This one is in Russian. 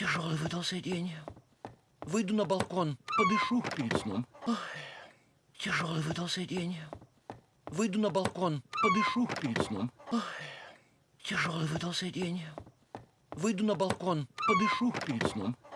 Тяжелый выдался день. Выйду на балкон, подышу перед сном. Ой, тяжелый выдался день. Выйду на балкон, подышу перед сном. Ой, тяжелый выдался день. Выйду на балкон, подышу перед сном.